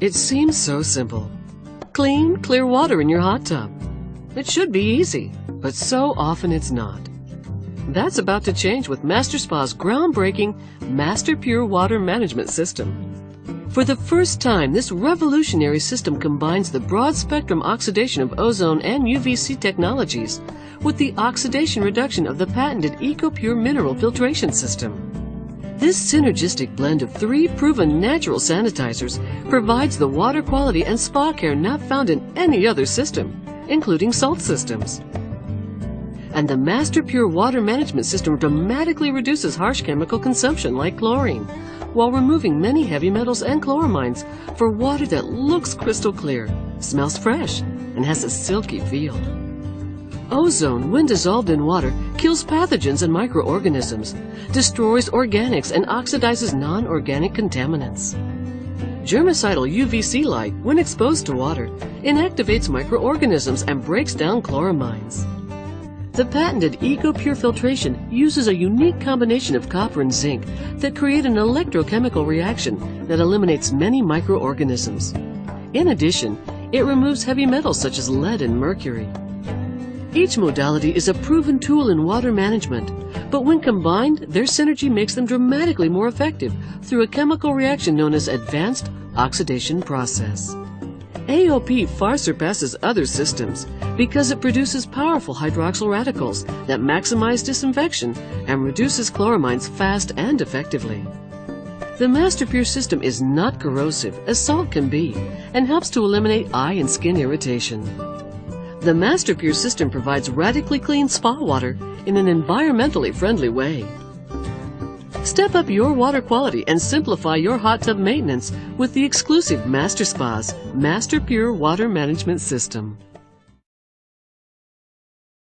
It seems so simple. Clean, clear water in your hot tub. It should be easy, but so often it's not. That's about to change with Master Spa's groundbreaking MasterPure Water Management System. For the first time, this revolutionary system combines the broad spectrum oxidation of ozone and UVC technologies with the oxidation reduction of the patented EcoPure mineral filtration system. This synergistic blend of three proven natural sanitizers provides the water quality and spa care not found in any other system, including salt systems. And the MasterPure Water Management System dramatically reduces harsh chemical consumption like chlorine, while removing many heavy metals and chloramines for water that looks crystal clear, smells fresh, and has a silky feel. Ozone, when dissolved in water, kills pathogens and microorganisms, destroys organics, and oxidizes non-organic contaminants. Germicidal UVC light, when exposed to water, inactivates microorganisms and breaks down chloramines. The patented EcoPure filtration uses a unique combination of copper and zinc that create an electrochemical reaction that eliminates many microorganisms. In addition, it removes heavy metals such as lead and mercury. Each modality is a proven tool in water management, but when combined, their synergy makes them dramatically more effective through a chemical reaction known as Advanced Oxidation Process. AOP far surpasses other systems because it produces powerful hydroxyl radicals that maximize disinfection and reduces chloramines fast and effectively. The MasterPure system is not corrosive, as salt can be, and helps to eliminate eye and skin irritation. The MasterPure system provides radically clean spa water in an environmentally friendly way. Step up your water quality and simplify your hot tub maintenance with the exclusive Master Spa's MasterPure Water Management System.